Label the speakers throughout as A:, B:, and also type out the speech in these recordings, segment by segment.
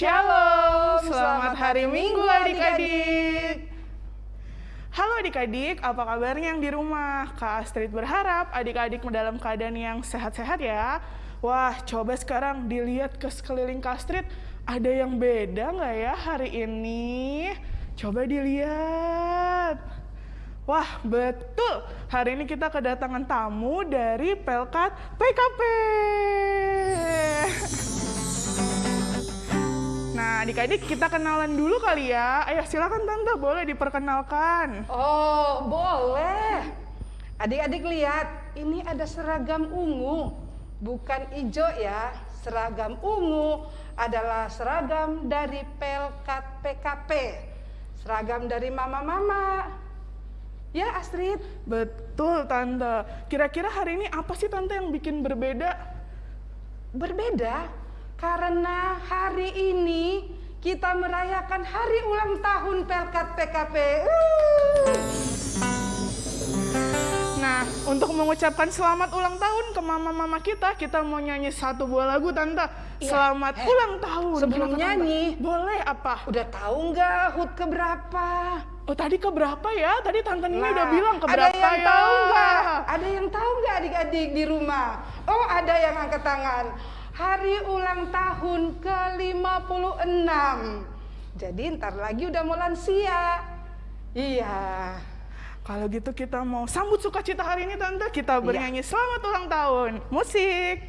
A: Shalom, selamat hari Minggu adik-adik. Halo adik-adik, apa kabarnya yang di rumah? Kak Astrid berharap adik-adik dalam keadaan yang sehat-sehat ya. Wah, coba sekarang dilihat ke sekeliling Kak Astrid, ada yang beda nggak ya hari ini? Coba dilihat. Wah, betul. Hari ini kita kedatangan tamu dari Pelkat PKP. Nah, adik-adik kita kenalan dulu kali ya. Ayo silakan Tante, boleh diperkenalkan.
B: Oh, boleh. Adik-adik lihat, ini ada seragam ungu. Bukan hijau ya, seragam ungu adalah seragam dari Pelkat PKP. Seragam dari mama-mama. Ya, Astrid.
A: Betul, Tante. Kira-kira hari ini apa sih Tante yang bikin berbeda?
B: Berbeda karena hari ini kita merayakan hari ulang tahun Pelkat PKP. Uh.
A: Nah, untuk mengucapkan selamat ulang tahun ke mama-mama kita, kita mau nyanyi satu buah lagu, Tante.
B: Iya.
A: Selamat
B: Eh,
A: ulang tahun.
B: sebelum nyanyi.
A: Boleh apa?
B: Udah tahu nggak HUT keberapa?
A: Oh, tadi ke berapa ya? Tadi Tante Nini
B: Nah,
A: udah bilang ke
B: ada yang
A: ya?
B: tahu nggak? Ada yang tahu nggak adik-adik di rumah? Oh, ada yang angkat tangan. Hari ulang tahun ke-56. Jadi ntar lagi udah mau lansia. Iya.
A: Kalau gitu kita mau sambut sukacita hari ini Tante.
B: Iya.
A: Kita bernyanyi selamat ulang tahun. Musik.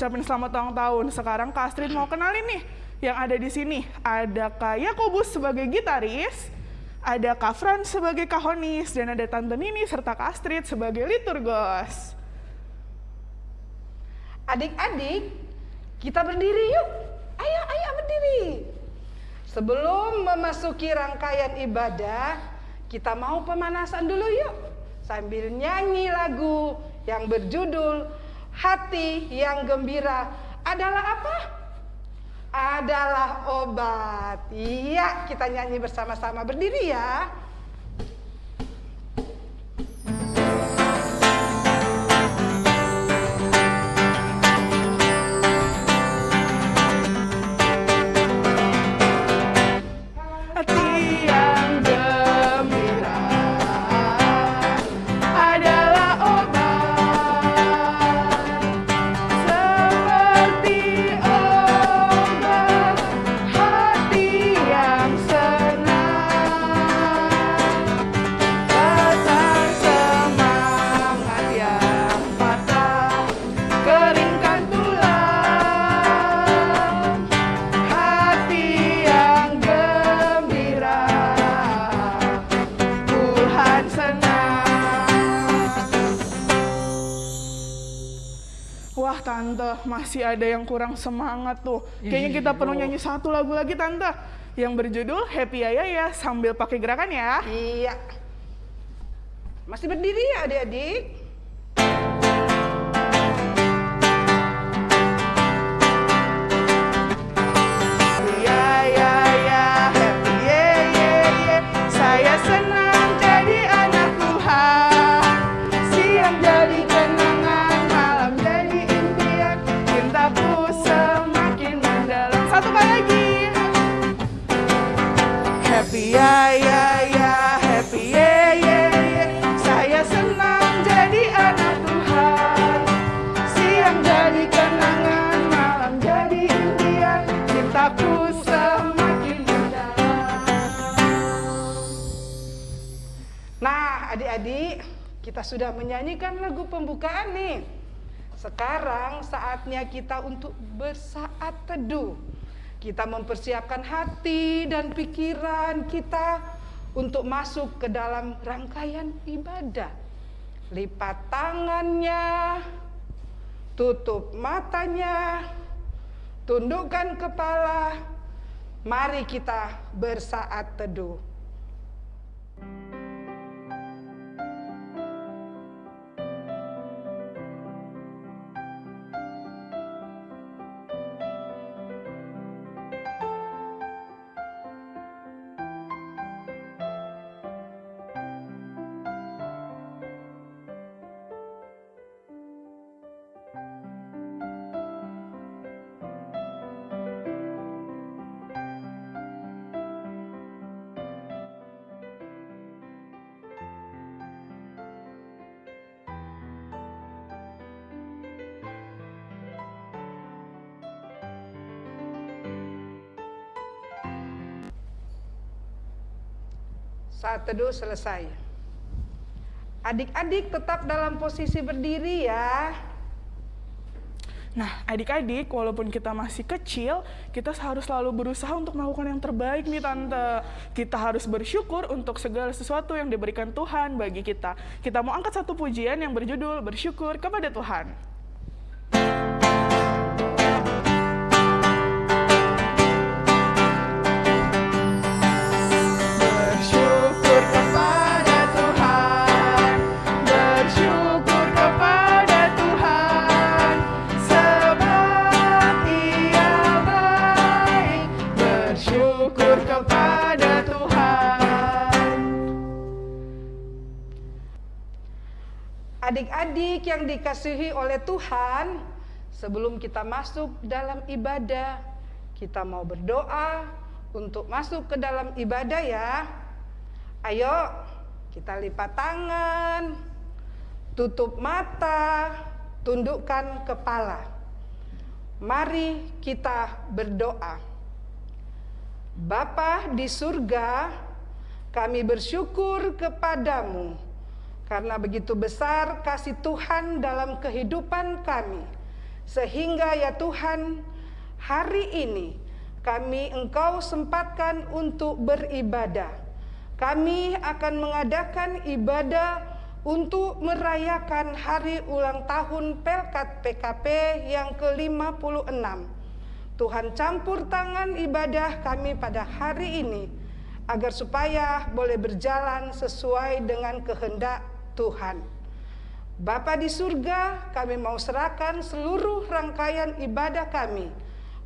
A: Ngucapin selamat ulang tahun. Sekarang Astrid mau kenalin nih yang ada di sini. Ada Kak Yakobus sebagai gitaris, ada Kak Fran sebagai kahonis, dan ada Tante Nini serta Kak Astrid sebagai liturgos.
B: Adik-adik, kita berdiri yuk. Ayo, ayo berdiri. Sebelum memasuki rangkaian ibadah, kita mau pemanasan dulu yuk. Sambil nyanyi lagu yang berjudul Hati yang Gembira adalah apa? Adalah obat. Iya, kita nyanyi bersama-sama berdiri ya.
A: Tante masih ada yang kurang semangat tuh Kayaknya kita perlu nyanyi satu lagu lagi tante Yang berjudul Happy Ya Ya Ya sambil pakai gerakan ya
B: Iya. Masih berdiri ya adik-adik? Kita sudah menyanyikan lagu pembukaan nih. Sekarang saatnya kita untuk bersaat teduh. Kita mempersiapkan hati dan pikiran kita untuk masuk ke dalam rangkaian ibadah. Lipat tangannya, tutup matanya, tundukkan kepala. Mari kita bersaat teduh. Saat teduh selesai. Adik-adik tetap dalam posisi berdiri ya.
A: Nah, adik-adik, walaupun kita masih kecil, kita harus selalu berusaha untuk melakukan yang terbaik nih Tante. Kita harus bersyukur untuk segala sesuatu yang diberikan Tuhan bagi kita. Kita mau angkat satu pujian yang berjudul Bersyukur kepada Tuhan.
B: Adik-adik yang dikasihi oleh Tuhan, sebelum kita masuk dalam ibadah, kita mau berdoa untuk masuk ke dalam ibadah ya. Ayo, kita lipat tangan, tutup mata, tundukkan kepala. Mari kita berdoa. Bapa di surga, kami bersyukur kepadamu karena begitu besar kasih Tuhan dalam kehidupan kami. Sehingga ya Tuhan, hari ini kami Engkau sempatkan untuk beribadah. Kami akan mengadakan ibadah untuk merayakan hari ulang tahun Pelkat PKP yang ke-56. Tuhan campur tangan ibadah kami pada hari ini agar supaya boleh berjalan sesuai dengan kehendak Tuhan. Bapa di surga, kami mau serahkan seluruh rangkaian ibadah kami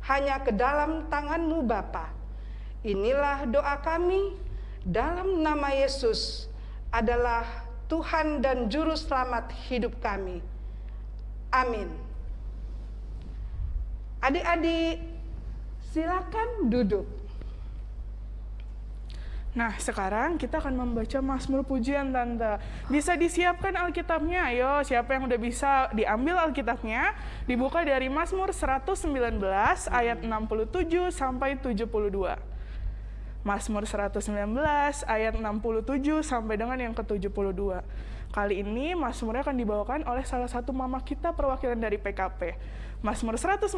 B: hanya ke dalam tanganmu Bapa. Inilah doa kami dalam nama Yesus adalah Tuhan dan Juru Selamat hidup kami. Amin. Adik-adik, silakan duduk.
A: Nah, sekarang kita akan membaca Mazmur Pujian, Tante. Bisa disiapkan Alkitabnya, ayo. Siapa yang udah bisa diambil Alkitabnya? Dibuka dari Mazmur 119 ayat 67 sampai 72. Mazmur 119 ayat 67 sampai dengan yang ke-72. Kali ini Mazmurnya akan dibawakan oleh salah satu mama kita perwakilan dari PKP. Mazmur 119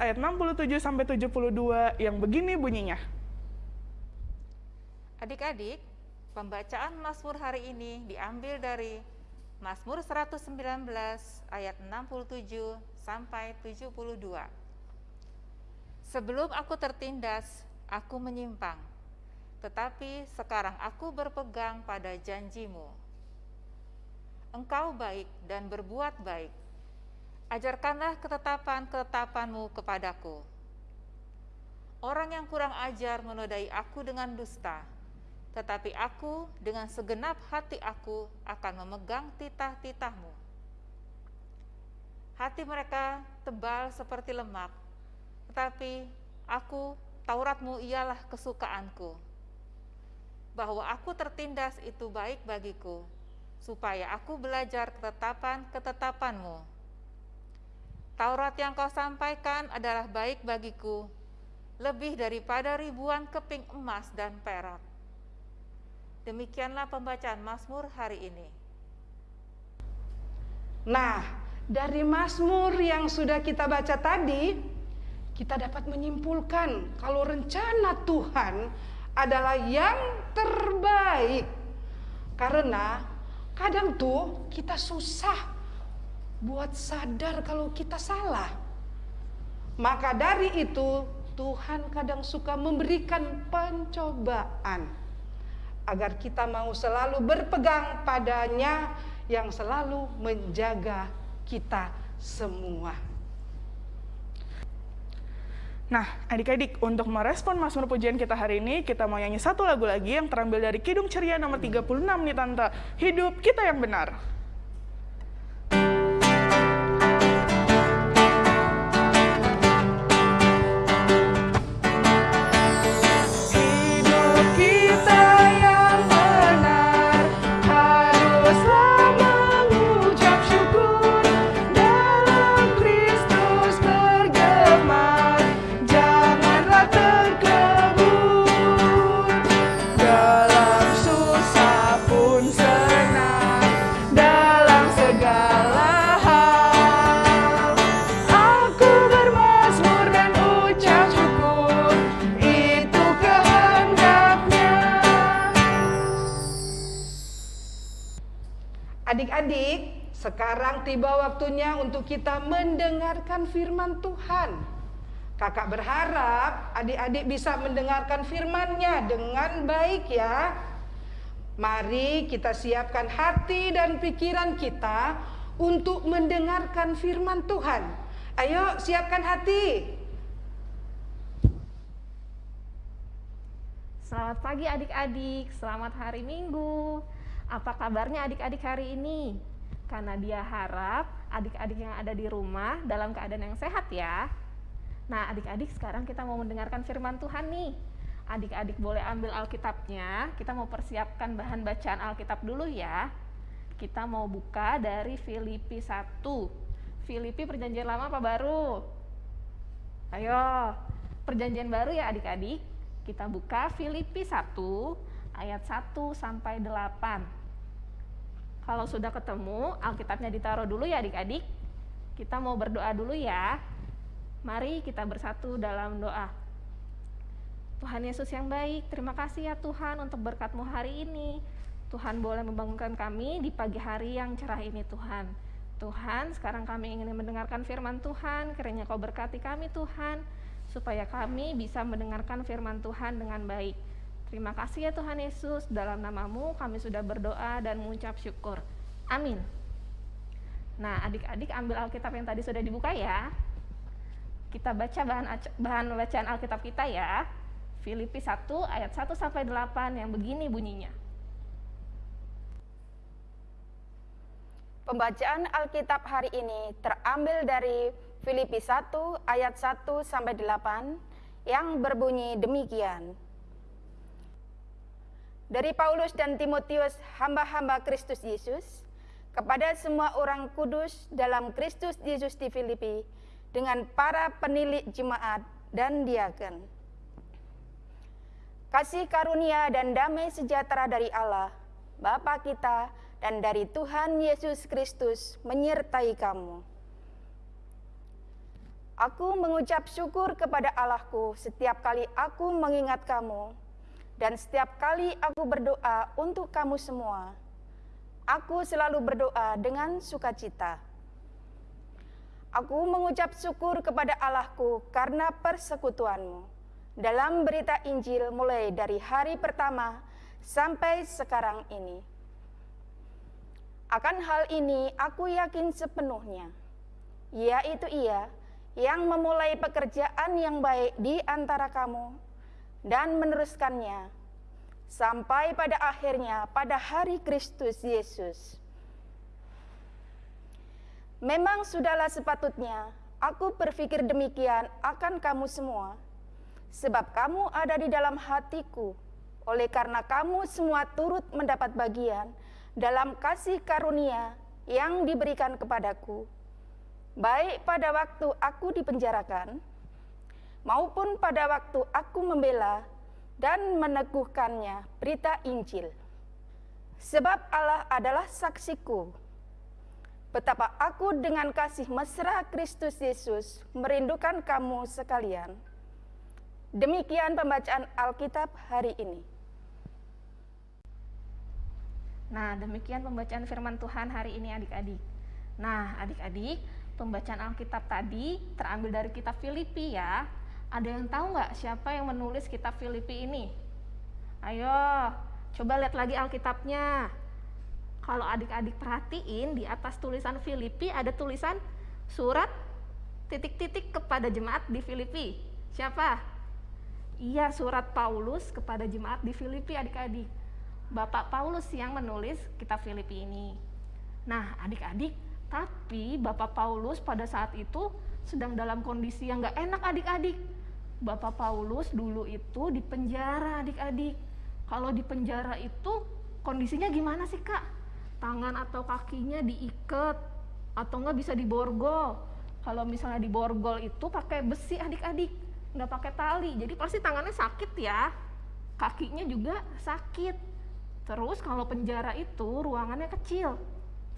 A: ayat 67 sampai 72 yang begini bunyinya.
C: Adik-adik, pembacaan Mazmur hari ini diambil dari Mazmur 119 ayat 67 sampai 72. Sebelum aku tertindas, aku menyimpang, tetapi sekarang aku berpegang pada janjimu. Engkau baik dan berbuat baik. Ajarkanlah ketetapan-ketetapanmu kepadaku. Orang yang kurang ajar menodai aku dengan dusta, tetapi aku dengan segenap hati aku akan memegang titah-titahmu. Hati mereka tebal seperti lemak, tetapi aku, Tauratmu ialah kesukaanku. Bahwa aku tertindas itu baik bagiku, supaya aku belajar ketetapan-ketetapanmu. Taurat yang kau sampaikan adalah baik bagiku, lebih daripada ribuan keping emas dan perak. Demikianlah pembacaan Mazmur hari ini.
B: Nah, dari Mazmur yang sudah kita baca tadi, kita dapat menyimpulkan kalau rencana Tuhan adalah yang terbaik. Karena kadang tuh kita susah buat sadar kalau kita salah. Maka dari itu Tuhan kadang suka memberikan pencobaan agar kita mau selalu berpegang padanya yang selalu menjaga kita semua.
A: Nah, adik-adik, untuk merespon Mazmur pujian kita hari ini, kita mau nyanyi satu lagu lagi yang terambil dari Kidung Ceria nomor 36 nih Tante. Hidup kita yang benar.
B: Adik-adik, sekarang tiba waktunya untuk kita mendengarkan firman Tuhan. Kakak berharap adik-adik bisa mendengarkan firman-Nya dengan baik ya. Mari kita siapkan hati dan pikiran kita untuk mendengarkan firman Tuhan. Ayo siapkan hati.
D: Selamat pagi adik-adik, selamat hari Minggu. Apa kabarnya adik-adik hari ini? Karena dia harap adik-adik yang ada di rumah dalam keadaan yang sehat ya. Nah, adik-adik sekarang kita mau mendengarkan firman Tuhan nih. Adik-adik boleh ambil Alkitabnya, kita mau persiapkan bahan bacaan Alkitab dulu ya. Kita mau buka dari Filipi 1. Filipi perjanjian lama apa baru? Ayo, perjanjian baru ya adik-adik. Kita buka Filipi 1 ayat 1 sampai 8. Kalau sudah ketemu, Alkitabnya ditaruh dulu ya adik-adik. Kita mau berdoa dulu ya. Mari kita bersatu dalam doa. Tuhan Yesus yang baik, terima kasih ya Tuhan untuk berkatmu hari ini. Tuhan boleh membangunkan kami di pagi hari yang cerah ini Tuhan. Tuhan, sekarang kami ingin mendengarkan firman Tuhan, kiranya kau berkati kami Tuhan, supaya kami bisa mendengarkan firman Tuhan dengan baik. Terima kasih ya Tuhan Yesus, dalam namamu kami sudah berdoa dan mengucap syukur. Amin. Nah, adik-adik ambil Alkitab yang tadi sudah dibuka ya. Kita baca bahan bahan bacaan Alkitab kita ya. Filipi 1 ayat 1 sampai 8 yang begini bunyinya.
E: Pembacaan Alkitab hari ini terambil dari Filipi 1 ayat 1 sampai 8 yang berbunyi demikian. Dari Paulus dan Timotius, hamba-hamba Kristus Yesus, kepada semua orang kudus dalam Kristus Yesus di Filipi, dengan para penilik jemaat dan diaken. Kasih karunia dan damai sejahtera dari Allah, Bapa kita, dan dari Tuhan Yesus Kristus menyertai kamu. Aku mengucap syukur kepada Allahku setiap kali aku mengingat kamu, dan setiap kali aku berdoa untuk kamu semua, aku selalu berdoa dengan sukacita. Aku mengucap syukur kepada Allahku karena persekutuanmu dalam berita Injil mulai dari hari pertama sampai sekarang ini. Akan hal ini aku yakin sepenuhnya, yaitu ia yang memulai pekerjaan yang baik di antara kamu dan meneruskannya sampai pada akhirnya pada hari Kristus Yesus. Memang sudahlah sepatutnya aku berpikir demikian akan kamu semua, sebab kamu ada di dalam hatiku, oleh karena kamu semua turut mendapat bagian dalam kasih karunia yang diberikan kepadaku, baik pada waktu aku dipenjarakan, maupun pada waktu aku membela dan meneguhkannya berita Injil. Sebab Allah adalah saksiku. betapa aku dengan kasih mesra Kristus Yesus merindukan kamu sekalian. Demikian pembacaan Alkitab hari ini.
D: Nah, demikian pembacaan firman Tuhan hari ini adik-adik. Nah, adik-adik, pembacaan Alkitab tadi terambil dari kitab Filipi ya. Ada yang tahu nggak siapa yang menulis kitab Filipi ini? Ayo, coba lihat lagi Alkitabnya. Kalau adik-adik perhatiin di atas tulisan Filipi ada tulisan surat titik-titik kepada jemaat di Filipi. Siapa? Iya, surat Paulus kepada jemaat di Filipi adik-adik. Bapak Paulus yang menulis kitab Filipi ini. Nah, adik-adik, tapi Bapak Paulus pada saat itu sedang dalam kondisi yang nggak enak adik-adik. Bapak Paulus dulu itu di penjara adik-adik. Kalau di penjara itu kondisinya gimana sih kak? Tangan atau kakinya diikat atau nggak bisa diborgol. Kalau misalnya diborgol itu pakai besi adik-adik, nggak pakai tali. Jadi pasti tangannya sakit ya. Kakinya juga sakit. Terus kalau penjara itu ruangannya kecil.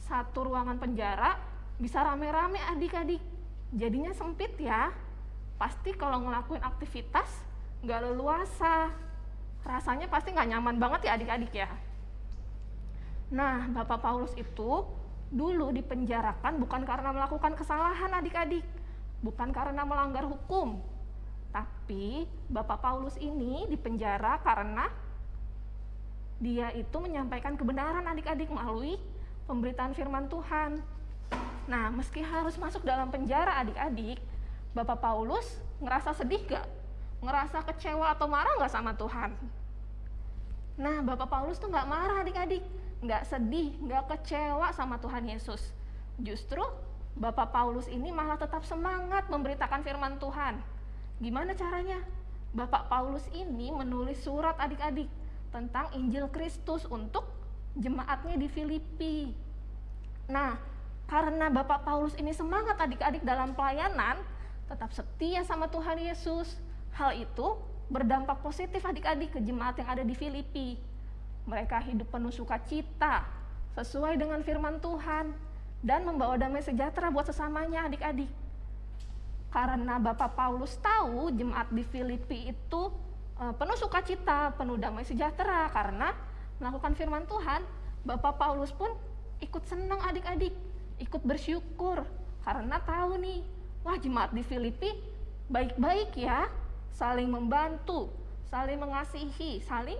D: Satu ruangan penjara bisa rame-rame adik-adik. Jadinya sempit ya. Pasti kalau ngelakuin aktivitas nggak leluasa. Rasanya pasti nggak nyaman banget ya adik-adik ya. Nah, Bapak Paulus itu dulu dipenjarakan bukan karena melakukan kesalahan adik-adik, bukan karena melanggar hukum. Tapi Bapak Paulus ini dipenjara karena dia itu menyampaikan kebenaran adik-adik melalui pemberitaan firman Tuhan. Nah, meski harus masuk dalam penjara adik-adik, Bapak Paulus ngerasa sedih gak? Ngerasa kecewa atau marah gak sama Tuhan? Nah, Bapak Paulus tuh gak marah adik-adik, nggak sedih, nggak kecewa sama Tuhan Yesus. Justru Bapak Paulus ini malah tetap semangat memberitakan firman Tuhan. Gimana caranya? Bapak Paulus ini menulis surat adik-adik tentang Injil Kristus untuk jemaatnya di Filipi. Nah, karena Bapak Paulus ini semangat adik-adik dalam pelayanan, tetap setia sama Tuhan Yesus. Hal itu berdampak positif adik-adik ke jemaat yang ada di Filipi mereka hidup penuh sukacita sesuai dengan firman Tuhan dan membawa damai sejahtera buat sesamanya adik-adik. Karena Bapak Paulus tahu jemaat di Filipi itu uh, penuh sukacita, penuh damai sejahtera karena melakukan firman Tuhan, Bapak Paulus pun ikut senang adik-adik, ikut bersyukur karena tahu nih, wah jemaat di Filipi baik-baik ya, saling membantu, saling mengasihi, saling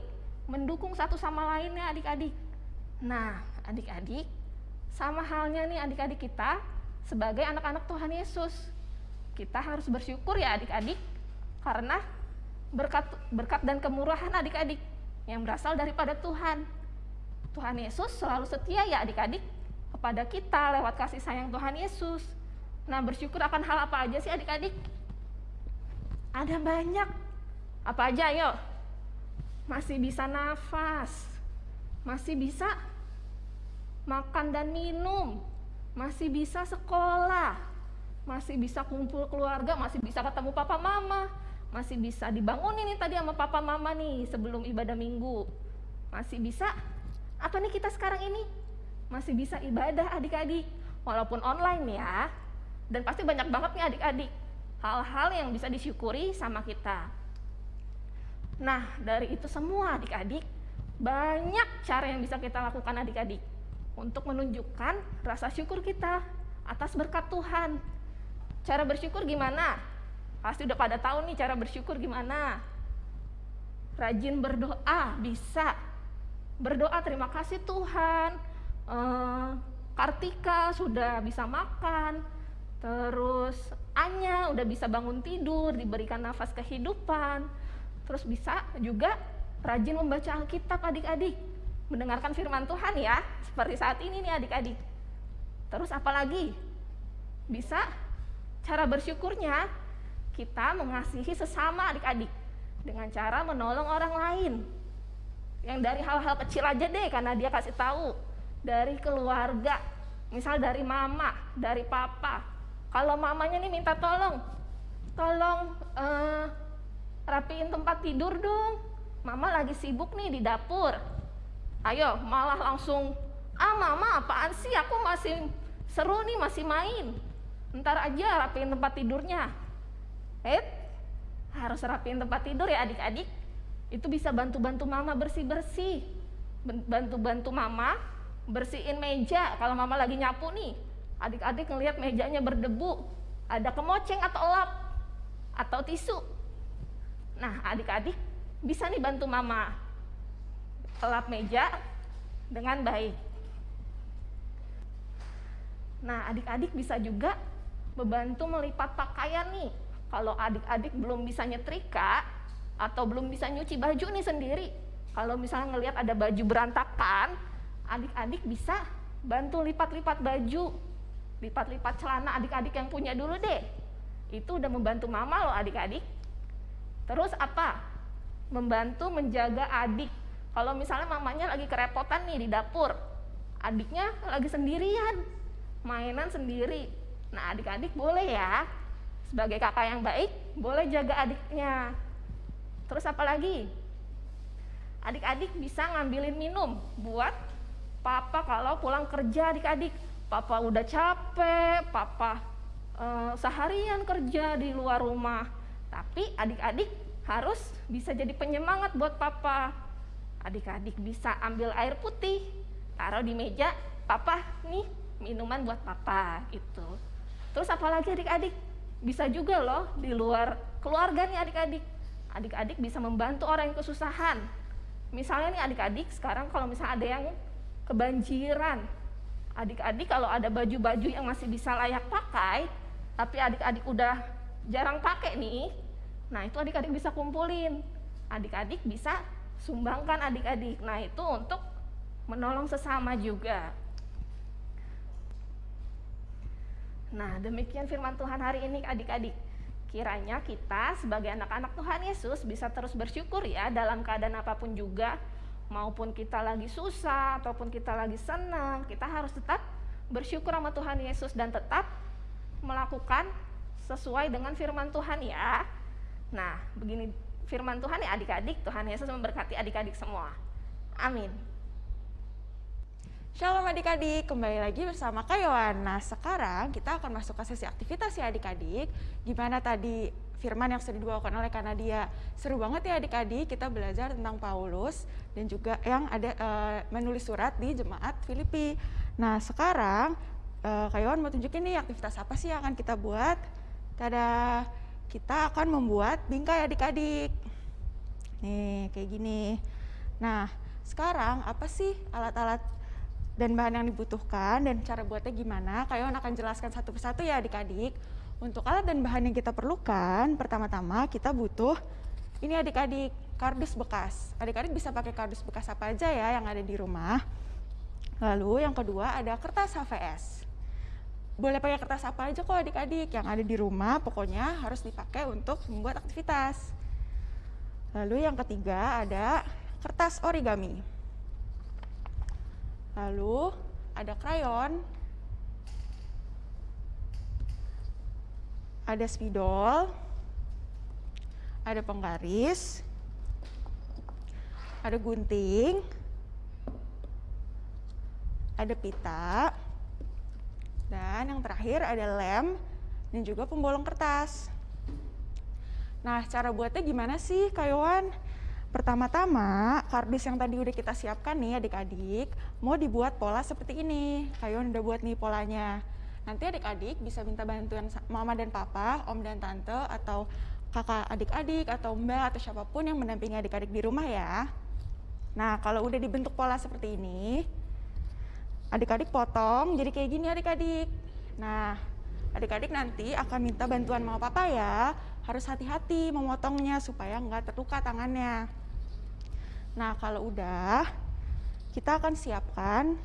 D: mendukung satu sama lainnya adik-adik. Nah, adik-adik, sama halnya nih adik-adik kita sebagai anak-anak Tuhan Yesus. Kita harus bersyukur ya adik-adik karena berkat berkat dan kemurahan adik-adik yang berasal daripada Tuhan. Tuhan Yesus selalu setia ya adik-adik kepada kita lewat kasih sayang Tuhan Yesus. Nah, bersyukur akan hal apa aja sih adik-adik? Ada banyak. Apa aja ayo? masih bisa nafas, masih bisa makan dan minum, masih bisa sekolah, masih bisa kumpul keluarga, masih bisa ketemu papa mama, masih bisa dibangunin nih tadi sama papa mama nih sebelum ibadah minggu. Masih bisa apa nih kita sekarang ini? Masih bisa ibadah adik-adik walaupun online ya. Dan pasti banyak banget nih adik-adik hal-hal yang bisa disyukuri sama kita. Nah, dari itu semua adik-adik, banyak cara yang bisa kita lakukan adik-adik untuk menunjukkan rasa syukur kita atas berkat Tuhan. Cara bersyukur gimana? Pasti udah pada tahu nih cara bersyukur gimana. Rajin berdoa bisa. Berdoa terima kasih Tuhan. Eh, Kartika sudah bisa makan. Terus Anya udah bisa bangun tidur, diberikan nafas kehidupan Terus bisa juga rajin membaca Alkitab adik-adik. Mendengarkan firman Tuhan ya, seperti saat ini nih adik-adik. Terus apalagi? Bisa cara bersyukurnya kita mengasihi sesama adik-adik dengan cara menolong orang lain. Yang dari hal-hal kecil aja deh karena dia kasih tahu dari keluarga. Misal dari mama, dari papa. Kalau mamanya nih minta tolong, tolong uh, rapiin tempat tidur dong. Mama lagi sibuk nih di dapur. Ayo, malah langsung, ah mama apaan sih, aku masih seru nih masih main. Ntar aja rapiin tempat tidurnya. Eh, harus rapiin tempat tidur ya adik-adik. Itu bisa bantu-bantu mama bersih-bersih. Bantu-bantu mama bersihin meja kalau mama lagi nyapu nih. Adik-adik ngelihat mejanya berdebu, ada kemoceng atau lap atau tisu. Nah, adik-adik bisa nih bantu mama lap meja dengan baik. Nah, adik-adik bisa juga membantu melipat pakaian nih. Kalau adik-adik belum bisa nyetrika atau belum bisa nyuci baju nih sendiri, kalau misalnya ngelihat ada baju berantakan, adik-adik bisa bantu lipat-lipat baju, lipat-lipat celana adik-adik yang punya dulu deh. Itu udah membantu mama loh adik-adik. Terus apa? Membantu menjaga adik. Kalau misalnya mamanya lagi kerepotan nih di dapur, adiknya lagi sendirian, mainan sendiri. Nah, adik-adik boleh ya, sebagai kakak yang baik, boleh jaga adiknya. Terus apa lagi? Adik-adik bisa ngambilin minum buat papa kalau pulang kerja adik-adik. Papa udah capek, papa eh, seharian kerja di luar rumah. Tapi adik-adik harus bisa jadi penyemangat buat papa. Adik-adik bisa ambil air putih, taruh di meja, papa nih minuman buat papa gitu. Terus apalagi adik-adik bisa juga loh di luar keluarga nih adik-adik. Adik-adik bisa membantu orang yang kesusahan. Misalnya nih adik-adik sekarang kalau misalnya ada yang kebanjiran. Adik-adik kalau ada baju-baju yang masih bisa layak pakai, tapi adik-adik udah jarang pakai nih. Nah, itu adik-adik bisa kumpulin. Adik-adik bisa sumbangkan adik-adik. Nah, itu untuk menolong sesama juga. Nah, demikian firman Tuhan hari ini adik-adik. Kiranya kita sebagai anak-anak Tuhan Yesus bisa terus bersyukur ya dalam keadaan apa pun juga. Maupun kita lagi susah ataupun kita lagi senang, kita harus tetap bersyukur sama Tuhan Yesus dan tetap melakukan sesuai dengan firman Tuhan ya. Nah, begini firman Tuhan ya adik-adik, Tuhan Yesus memberkati adik-adik semua. Amin.
F: Shalom adik-adik, kembali lagi bersama Kayoan. Nah sekarang kita akan masuk ke sesi aktivitas ya adik-adik. Gimana tadi firman yang sudah dibawakan oleh Kanadia? Seru banget ya adik-adik, kita belajar tentang Paulus dan juga yang ada uh, menulis surat di jemaat Filipi. Nah sekarang uh, Kayoan mau tunjukin nih aktivitas apa sih yang akan kita buat. Tada, kita akan membuat bingkai adik-adik. Nih kayak gini. Nah sekarang apa sih alat-alat dan bahan yang dibutuhkan dan cara buatnya gimana, Kayon akan jelaskan satu persatu ya adik-adik. Untuk alat dan bahan yang kita perlukan, pertama-tama kita butuh ini adik-adik, kardus bekas. Adik-adik bisa pakai kardus bekas apa aja ya yang ada di rumah. Lalu yang kedua ada kertas HVS. Boleh pakai kertas apa aja kok adik-adik yang ada di rumah, pokoknya harus dipakai untuk membuat aktivitas. Lalu yang ketiga ada kertas origami. Lalu ada krayon, ada spidol, ada penggaris, ada gunting, ada pita, dan yang terakhir ada lem dan juga pembolong kertas. Nah, cara buatnya gimana sih, Kayawan? Pertama-tama, kardus yang tadi udah kita siapkan nih adik-adik, mau dibuat pola seperti ini. Kayon udah buat nih polanya. Nanti adik-adik bisa minta bantuan mama dan papa, om dan tante, atau kakak adik-adik, atau mbak, atau siapa pun yang mendampingi adik-adik di rumah ya. Nah, kalau udah dibentuk pola seperti ini, adik-adik potong jadi kayak gini adik-adik. Nah, adik-adik nanti akan minta bantuan mama papa ya, harus hati-hati memotongnya supaya nggak terluka tangannya. Nah, kalau udah, kita akan siapkan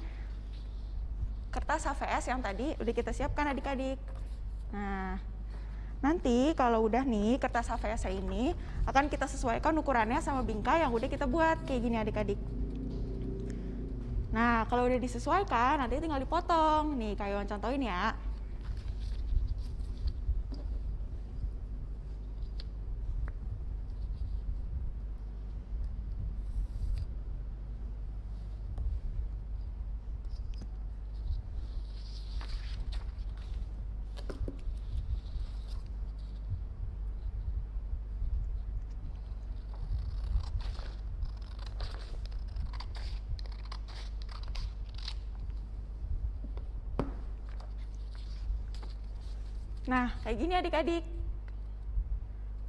F: kertas HVS yang tadi udah kita siapkan adik-adik. Nah, nanti kalau udah nih kertas HVS ini akan kita sesuaikan ukurannya sama bingkai yang udah kita buat kayak gini adik-adik. Nah, kalau udah disesuaikan nanti tinggal dipotong. Nih, kayak contohin ya. Nah, kayak gini adik-adik.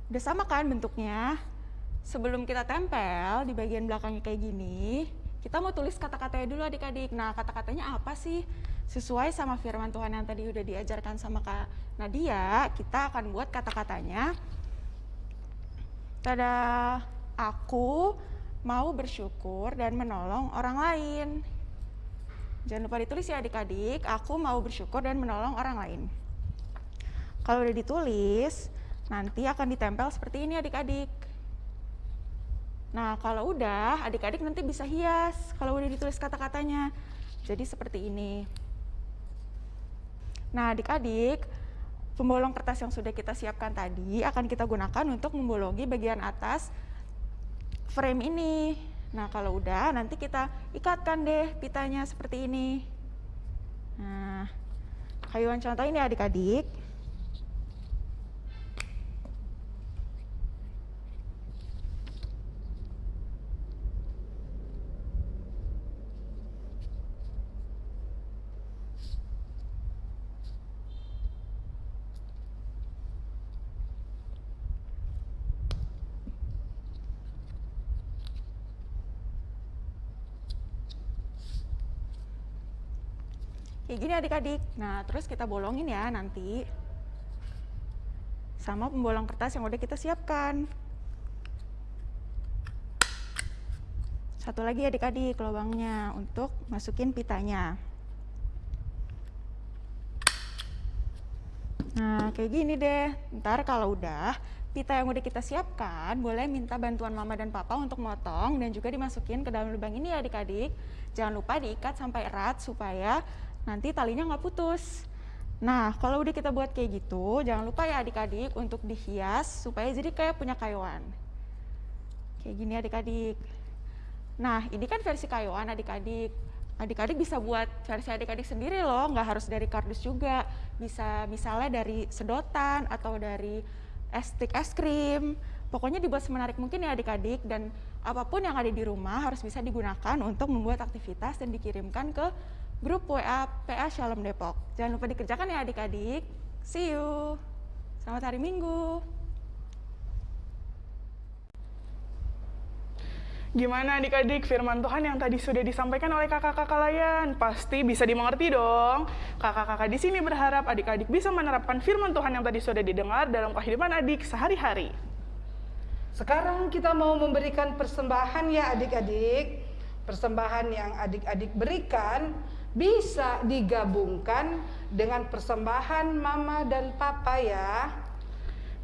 F: Udah sama kan bentuknya? Sebelum kita tempel di bagian belakangnya kayak gini, kita mau tulis kata-katanya dulu adik-adik. Nah, kata-katanya apa sih? Sesuai sama firman Tuhan yang tadi udah diajarkan sama Kak Nadia, kita akan buat kata-katanya. Tada, aku mau bersyukur dan menolong orang lain. Jangan lupa ditulis ya adik-adik, aku mau bersyukur dan menolong orang lain. Kalau udah ditulis, nanti akan ditempel seperti ini adik-adik. Nah, kalau udah, adik-adik nanti bisa hias kalau udah ditulis kata-katanya. Jadi seperti ini. Nah, adik-adik, pembolong kertas yang sudah kita siapkan tadi akan kita gunakan untuk membolongi bagian atas frame ini. Nah, kalau udah, nanti kita ikatkan deh pitanya seperti ini. Nah, kayuan contoh ini adik-adik. Kayak gini adik-adik. Nah, terus kita bolongin ya nanti. Sama pembolong kertas yang udah kita siapkan. Satu lagi adik-adik lubangnya untuk masukin pitanya. Nah, kayak gini deh. Ntar kalau udah, pita yang udah kita siapkan, boleh minta bantuan mama dan papa untuk motong dan juga dimasukin ke dalam lubang ini ya adik-adik. Jangan lupa diikat sampai erat supaya nanti talinya nggak putus. Nah, kalau udah kita buat kayak gitu, jangan lupa ya adik-adik untuk dihias supaya jadi kayak punya kayuan. Kayak gini adik-adik. Nah, ini kan versi kayuan adik-adik. Adik-adik bisa buat versi adik-adik sendiri loh, nggak harus dari kardus juga. Bisa misalnya dari sedotan atau dari es stick es krim. Pokoknya dibuat semenarik mungkin ya adik-adik dan apa pun yang ada di rumah harus bisa digunakan untuk membuat aktivitas dan dikirimkan ke grup WA PA Shalom Depok. Jangan lupa dikerjakan ya adik-adik. See you. Selamat hari Minggu.
A: Gimana adik-adik firman Tuhan yang tadi sudah disampaikan oleh kakak-kakak layan? Pasti bisa dimengerti dong. Kakak-kakak di sini berharap adik-adik bisa menerapkan firman Tuhan yang tadi sudah didengar dalam kehidupan adik sehari-hari.
B: Sekarang kita mau memberikan persembahan ya adik-adik. Persembahan yang adik-adik berikan bisa digabungkan dengan persembahan mama dan papa ya.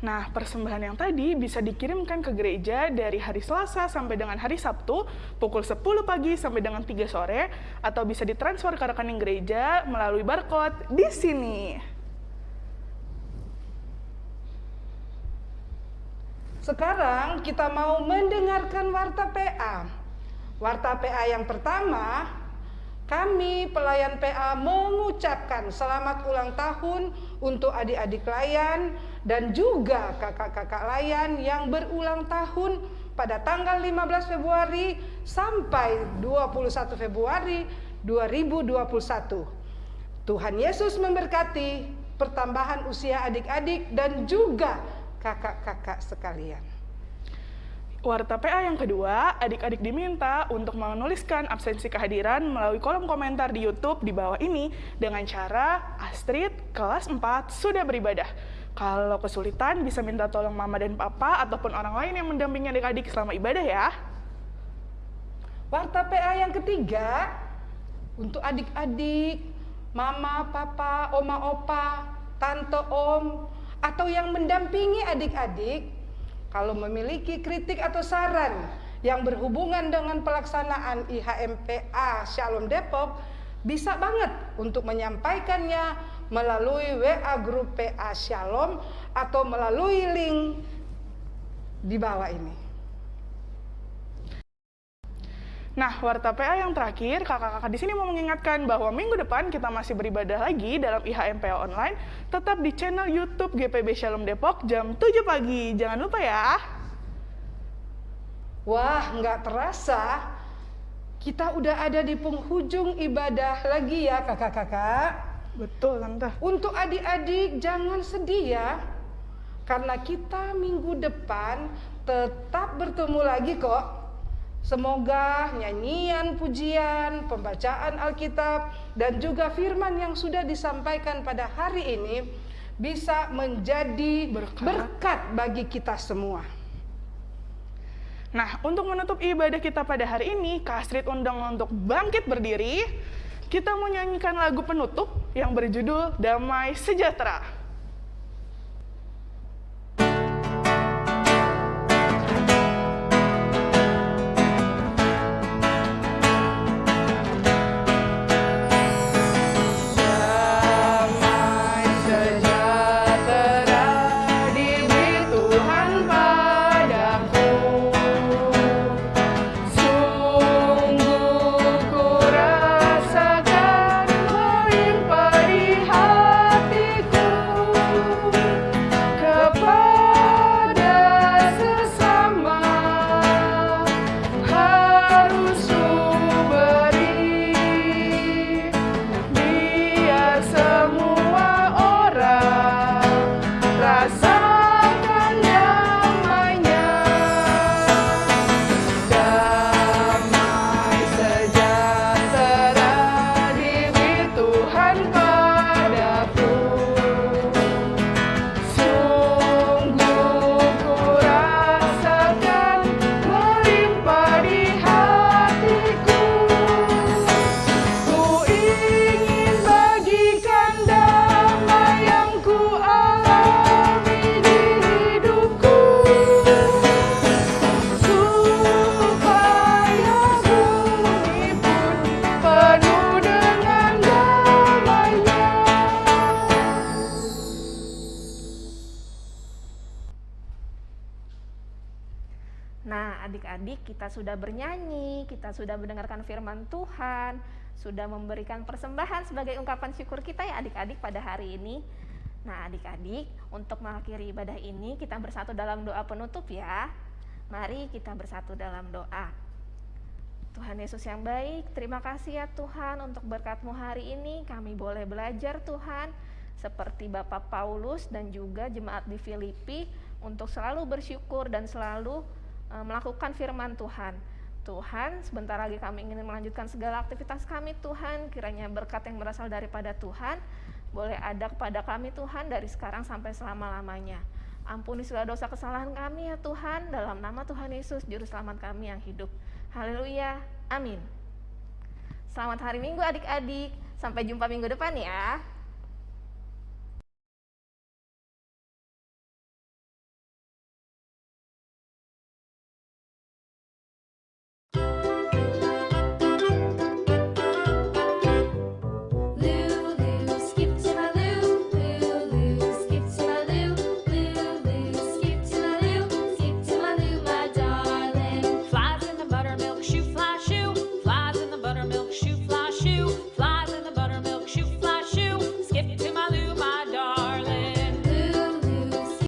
A: Nah, persembahan yang tadi bisa dikirimkan ke gereja dari hari Selasa sampai dengan hari Sabtu pukul 10 pagi sampai dengan 3 sore atau bisa ditransfer ke rekening gereja melalui barcode di sini.
B: Sekarang kita mau mendengarkan warta PA. Warta PA yang pertama, kami pelayan PA mengucapkan selamat ulang tahun untuk adik-adik layan dan juga kakak-kakak layan yang berulang tahun pada tanggal 15 Februari sampai 21 Februari 2021. Tuhan Yesus memberkati pertambahan usia adik-adik dan juga kakak-kakak sekalian.
A: Warta PA yang kedua, adik-adik diminta untuk menuliskan absensi kehadiran melalui kolom komentar di YouTube di bawah ini dengan cara Astrid kelas 4 sudah beribadah. Kalau kesulitan bisa minta tolong mama dan papa ataupun orang lain yang mendampingi adik-adik selama ibadah ya.
B: Warta PA yang ketiga untuk adik-adik, mama, papa, oma, opa, tante, om, atau yang mendampingi adik-adik kalau memiliki kritik atau saran yang berhubungan dengan pelaksanaan IHMPA Shalom Depok, bisa banget untuk menyampaikannya melalui WA grup PA Shalom atau melalui link di bawah ini.
A: Nah, warta PA yang terakhir, kakak-kakak di sini mau mengingatkan bahwa minggu depan kita masih beribadah lagi dalam IHMPA online, tetap di channel YouTube GPB Shalom Depok jam 7 pagi. Jangan lupa ya.
B: Wah, nggak terasa kita udah ada di penghujung ibadah lagi ya kakak-kakak.
A: Betul, Tante.
B: Untuk adik-adik jangan sedih ya. Karena kita minggu depan tetap bertemu lagi kok. Semoga nyanyian pujian, pembacaan Alkitab, dan juga firman yang sudah disampaikan pada hari ini bisa menjadi
A: Berkat.
B: berkat bagi kita semua.
A: Nah, untuk menutup ibadah kita pada hari ini, Kak Astrid undang untuk bangkit berdiri. Kita mau nyanyikan lagu penutup yang berjudul Damai Sejahtera.
D: Sudah bernyanyi, kita sudah mendengarkan firman Tuhan, sudah memberikan persembahan sebagai ungkapan syukur kita ya adik-adik pada hari ini. Nah, adik-adik, untuk mengakhiri ibadah ini kita bersatu dalam doa penutup ya. Mari kita bersatu dalam doa. Tuhan Yesus yang baik, terima kasih ya Tuhan untuk berkat-Mu hari ini. Kami boleh belajar Tuhan, seperti Bapak Paulus dan juga jemaat di Filipi untuk selalu bersyukur dan selalu eh, melakukan firman Tuhan. Tuhan, sebentar lagi kami ingin melanjutkan segala aktivitas kami Tuhan, kiranya berkat yang berasal daripada Tuhan boleh ada kepada kami Tuhan dari sekarang sampai selama-lamanya. Ampuni segala dosa kesalahan kami ya Tuhan, dalam nama Tuhan Yesus, Juru Selamat kami yang hidup. Haleluya, amin. Selamat hari Minggu adik-adik, sampai jumpa minggu depan ya.